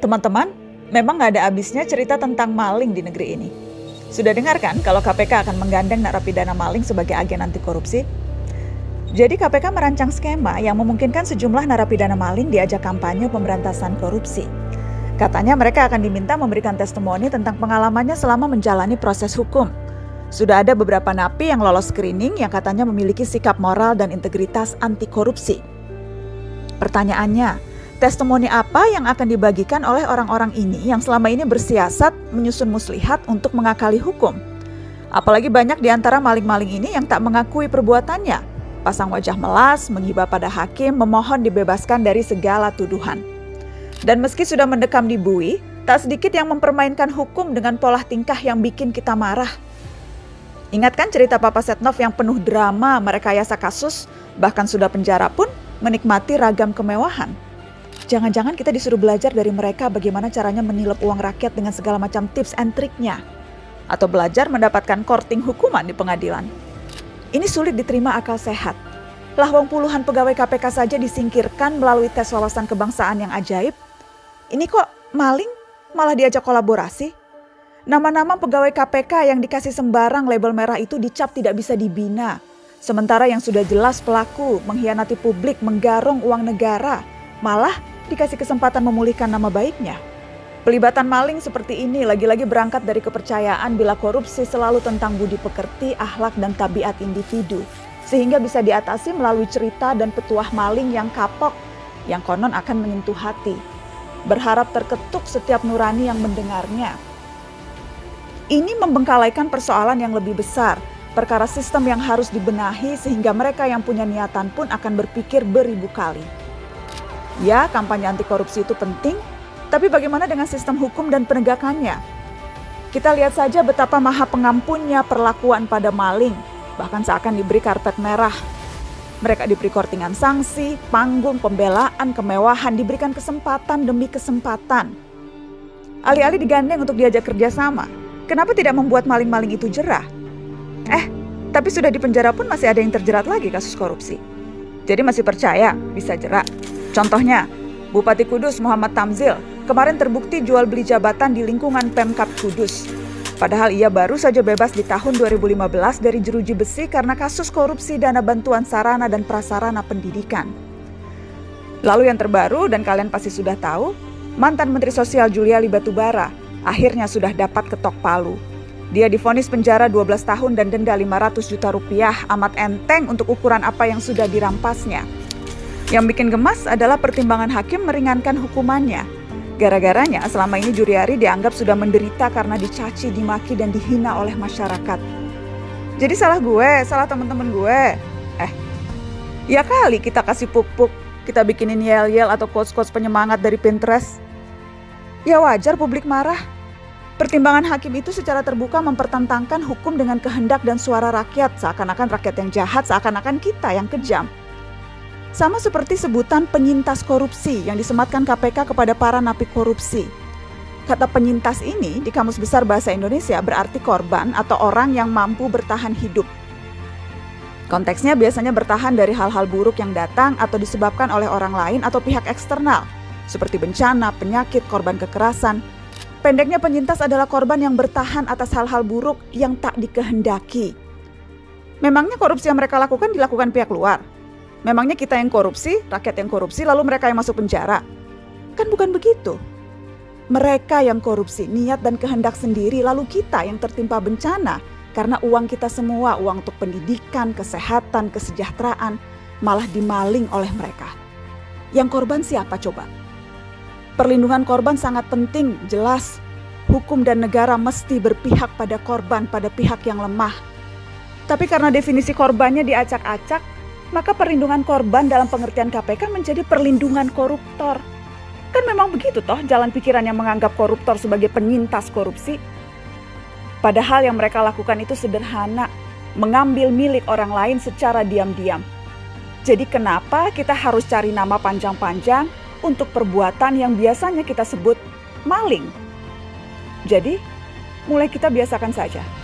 Teman-teman, memang nggak ada habisnya cerita tentang maling di negeri ini. Sudah dengar kan kalau KPK akan menggandeng narapidana maling sebagai agen anti korupsi? Jadi KPK merancang skema yang memungkinkan sejumlah narapidana maling diajak kampanye pemberantasan korupsi. Katanya mereka akan diminta memberikan testimoni tentang pengalamannya selama menjalani proses hukum. Sudah ada beberapa napi yang lolos screening yang katanya memiliki sikap moral dan integritas anti korupsi. Pertanyaannya, testimoni apa yang akan dibagikan oleh orang-orang ini yang selama ini bersiasat menyusun muslihat untuk mengakali hukum? Apalagi banyak di antara maling-maling ini yang tak mengakui perbuatannya. Pasang wajah melas, menghibah pada hakim, memohon dibebaskan dari segala tuduhan. Dan meski sudah mendekam di bui, tak sedikit yang mempermainkan hukum dengan pola tingkah yang bikin kita marah. Ingatkan cerita Papa Setnov yang penuh drama merekayasa kasus, bahkan sudah penjara pun menikmati ragam kemewahan. Jangan-jangan kita disuruh belajar dari mereka bagaimana caranya menilep uang rakyat dengan segala macam tips and triknya. Atau belajar mendapatkan korting hukuman di pengadilan. Ini sulit diterima akal sehat. Lawang puluhan pegawai KPK saja disingkirkan melalui tes wawasan kebangsaan yang ajaib ini kok maling malah diajak kolaborasi? Nama-nama pegawai KPK yang dikasih sembarang label merah itu dicap tidak bisa dibina. Sementara yang sudah jelas pelaku mengkhianati publik, menggarong uang negara, malah dikasih kesempatan memulihkan nama baiknya. Pelibatan maling seperti ini lagi-lagi berangkat dari kepercayaan bila korupsi selalu tentang budi pekerti, akhlak, dan tabiat individu. Sehingga bisa diatasi melalui cerita dan petuah maling yang kapok, yang konon akan menyentuh hati berharap terketuk setiap nurani yang mendengarnya. Ini membengkalaikan persoalan yang lebih besar, perkara sistem yang harus dibenahi sehingga mereka yang punya niatan pun akan berpikir beribu kali. Ya, kampanye anti korupsi itu penting, tapi bagaimana dengan sistem hukum dan penegakannya? Kita lihat saja betapa maha pengampunnya perlakuan pada maling, bahkan seakan diberi karpet merah mereka diberi kortingan sanksi, panggung, pembelaan, kemewahan, diberikan kesempatan demi kesempatan. Alih-alih digandeng untuk diajak kerjasama, kenapa tidak membuat maling-maling itu jerah? Eh, tapi sudah di penjara pun masih ada yang terjerat lagi kasus korupsi. Jadi masih percaya bisa jerak. Contohnya, Bupati Kudus Muhammad Tamzil kemarin terbukti jual beli jabatan di lingkungan Pemkap Kudus Padahal ia baru saja bebas di tahun 2015 dari jeruji besi karena kasus korupsi dana bantuan sarana dan prasarana pendidikan. Lalu yang terbaru dan kalian pasti sudah tahu, mantan Menteri Sosial Julia Batubara akhirnya sudah dapat ketok palu. Dia difonis penjara 12 tahun dan denda 500 juta rupiah amat enteng untuk ukuran apa yang sudah dirampasnya. Yang bikin gemas adalah pertimbangan hakim meringankan hukumannya Gara-garanya selama ini Juriari dianggap sudah menderita karena dicaci, dimaki, dan dihina oleh masyarakat. Jadi salah gue, salah teman-teman gue. Eh, ya kali kita kasih pupuk, kita bikinin yel-yel atau quotes-quotes penyemangat dari Pinterest. Ya wajar publik marah. Pertimbangan hakim itu secara terbuka mempertentangkan hukum dengan kehendak dan suara rakyat, seakan-akan rakyat yang jahat, seakan-akan kita yang kejam. Sama seperti sebutan penyintas korupsi yang disematkan KPK kepada para napi korupsi. Kata penyintas ini di Kamus Besar Bahasa Indonesia berarti korban atau orang yang mampu bertahan hidup. Konteksnya biasanya bertahan dari hal-hal buruk yang datang atau disebabkan oleh orang lain atau pihak eksternal, seperti bencana, penyakit, korban kekerasan. Pendeknya penyintas adalah korban yang bertahan atas hal-hal buruk yang tak dikehendaki. Memangnya korupsi yang mereka lakukan dilakukan pihak luar? Memangnya kita yang korupsi, rakyat yang korupsi, lalu mereka yang masuk penjara? Kan bukan begitu. Mereka yang korupsi, niat dan kehendak sendiri, lalu kita yang tertimpa bencana karena uang kita semua, uang untuk pendidikan, kesehatan, kesejahteraan, malah dimaling oleh mereka. Yang korban siapa coba? Perlindungan korban sangat penting, jelas. Hukum dan negara mesti berpihak pada korban, pada pihak yang lemah. Tapi karena definisi korbannya diacak-acak, maka perlindungan korban dalam pengertian KPK menjadi perlindungan koruptor. Kan memang begitu toh jalan pikiran yang menganggap koruptor sebagai penyintas korupsi. Padahal yang mereka lakukan itu sederhana, mengambil milik orang lain secara diam-diam. Jadi kenapa kita harus cari nama panjang-panjang untuk perbuatan yang biasanya kita sebut maling? Jadi, mulai kita biasakan saja